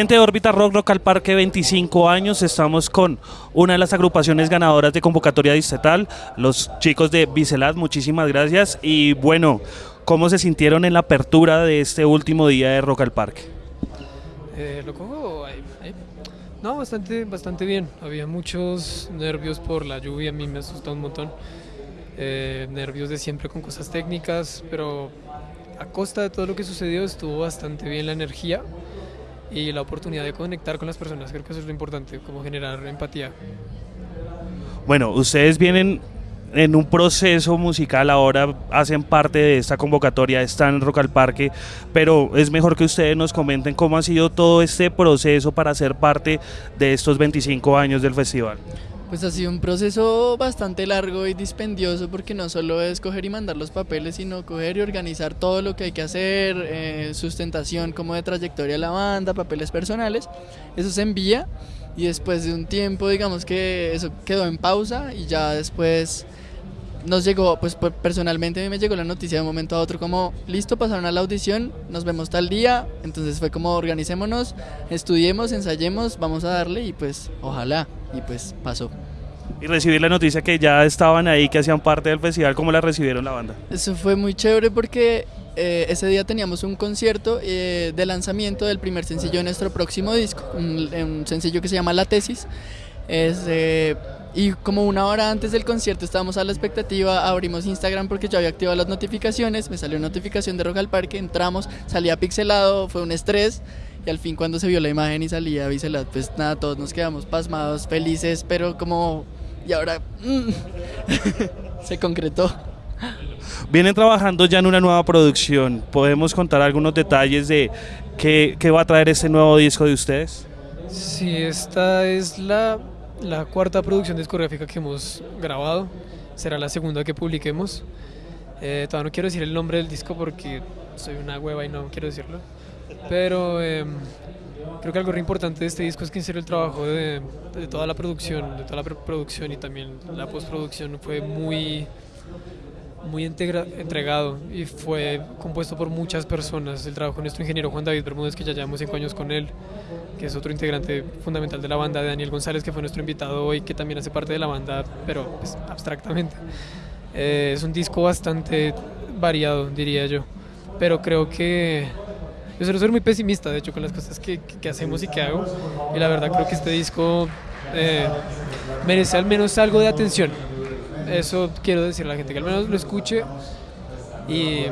Gente de Órbita Rock Rock al Parque 25 años, estamos con una de las agrupaciones ganadoras de convocatoria distrital, los chicos de Bicelat, muchísimas gracias y bueno, ¿cómo se sintieron en la apertura de este último día de Rock al Parque? Eh, lo cojo. No, bastante, bastante bien. Había muchos nervios por la lluvia, a mí me asustó un montón. Eh, nervios de siempre con cosas técnicas, pero a costa de todo lo que sucedió estuvo bastante bien la energía y la oportunidad de conectar con las personas. Creo que eso es lo importante, como generar empatía. Bueno, ustedes vienen en un proceso musical ahora, hacen parte de esta convocatoria, están en Rock al Parque, pero es mejor que ustedes nos comenten cómo ha sido todo este proceso para ser parte de estos 25 años del festival. Pues ha sido un proceso bastante largo y dispendioso porque no solo es coger y mandar los papeles, sino coger y organizar todo lo que hay que hacer, eh, sustentación como de trayectoria de la banda, papeles personales. Eso se envía y después de un tiempo digamos que eso quedó en pausa y ya después nos llegó, pues personalmente a mí me llegó la noticia de un momento a otro como, listo, pasaron a la audición, nos vemos tal día, entonces fue como, organicémonos, estudiemos, ensayemos, vamos a darle y pues ojalá, y pues pasó. Y recibir la noticia que ya estaban ahí, que hacían parte del festival, ¿cómo la recibieron la banda? Eso fue muy chévere porque eh, ese día teníamos un concierto eh, de lanzamiento del primer sencillo de nuestro próximo disco, un, un sencillo que se llama La Tesis. Es... Eh, y como una hora antes del concierto estábamos a la expectativa, abrimos Instagram porque yo había activado las notificaciones, me salió notificación de Rock al Parque, entramos, salía pixelado, fue un estrés y al fin cuando se vio la imagen y salía pixelado, pues nada, todos nos quedamos pasmados, felices, pero como... y ahora mm, se concretó. Vienen trabajando ya en una nueva producción, ¿podemos contar algunos detalles de qué, qué va a traer este nuevo disco de ustedes? Sí, esta es la la cuarta producción discográfica que hemos grabado, será la segunda que publiquemos. Eh, todavía no quiero decir el nombre del disco porque soy una hueva y no quiero decirlo. Pero eh, creo que algo re importante de este disco es que en serio el trabajo de, de toda la producción, de toda la preproducción y también la postproducción fue muy muy entregado y fue compuesto por muchas personas. El trabajo de nuestro ingeniero Juan David Bermúdez, que ya llevamos cinco años con él, que es otro integrante fundamental de la banda, de Daniel González, que fue nuestro invitado hoy, que también hace parte de la banda, pero pues, abstractamente. Eh, es un disco bastante variado, diría yo, pero creo que yo suelo ser muy pesimista, de hecho, con las cosas que, que, hacemos y que hago, y la verdad creo que este disco eh, merece al menos algo de atención eso quiero decir a la gente, que al menos lo escuche y,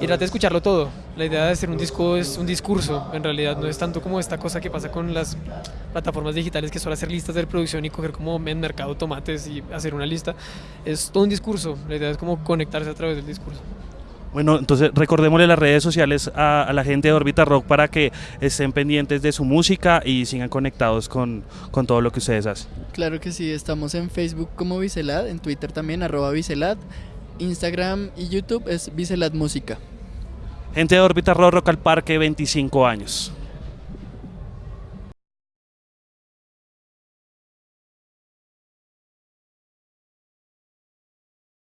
y trate de escucharlo todo. La idea de hacer un disco es un discurso, en realidad no es tanto como esta cosa que pasa con las plataformas digitales que suelen hacer listas de reproducción y coger como en mercado tomates y hacer una lista. Es todo un discurso, la idea es como conectarse a través del discurso. Bueno, entonces recordémosle las redes sociales a, a, la gente de Orbita Rock para que estén pendientes de su música y sigan conectados con, con, todo lo que ustedes hacen. Claro que sí, estamos en Facebook como Vicelad, en Twitter también, arroba Vicelad, Instagram y YouTube es Vicelad Música. Gente de Orbita Rock, Rock al Parque, 25 años.